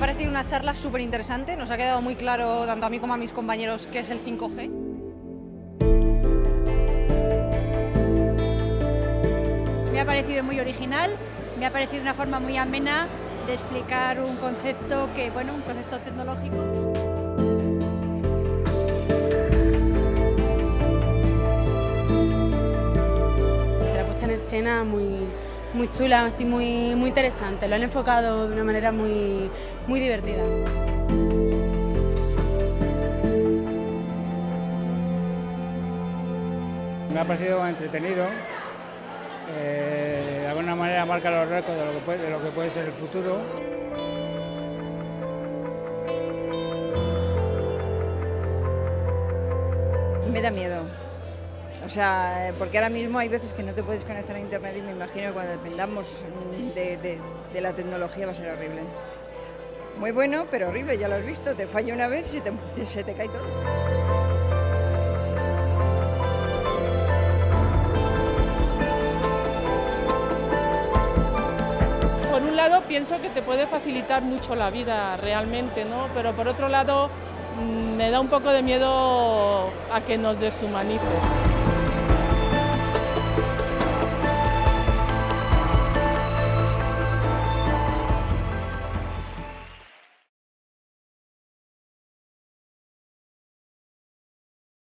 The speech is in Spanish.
parecido una charla súper interesante, nos ha quedado muy claro tanto a mí como a mis compañeros qué es el 5G. Me ha parecido muy original, me ha parecido una forma muy amena de explicar un concepto que, bueno, un concepto tecnológico. La puesta en escena muy, muy chula, así muy, muy interesante. Lo han enfocado de una manera muy, muy divertida. Me ha parecido entretenido. Eh, de alguna manera marca los récords de lo, que puede, de lo que puede ser el futuro. Me da miedo. O sea, porque ahora mismo hay veces que no te puedes conectar a internet y me imagino que cuando dependamos de, la tecnología va a ser horrible. Muy bueno, pero horrible, ya lo has visto, te falla una vez y se te, se te cae todo. Por un lado pienso que te puede facilitar mucho la vida realmente, ¿no? pero por otro lado mm, me da un poco de miedo a que nos deshumanice.